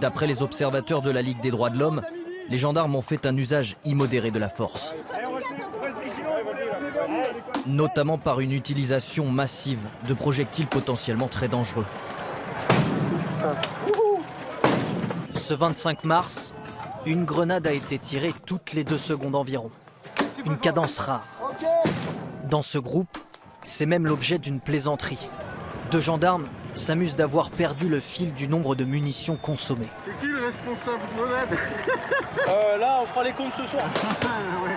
D'après les observateurs de la Ligue des droits de l'homme, les gendarmes ont fait un usage immodéré de la force. Notamment par une utilisation massive de projectiles potentiellement très dangereux. Ce 25 mars, une grenade a été tirée toutes les deux secondes environ. Une cadence rare. Dans ce groupe, c'est même l'objet d'une plaisanterie. Deux gendarmes s'amusent d'avoir perdu le fil du nombre de munitions consommées. C'est qui le responsable grenade Euh, là, on fera les comptes ce soir. ouais.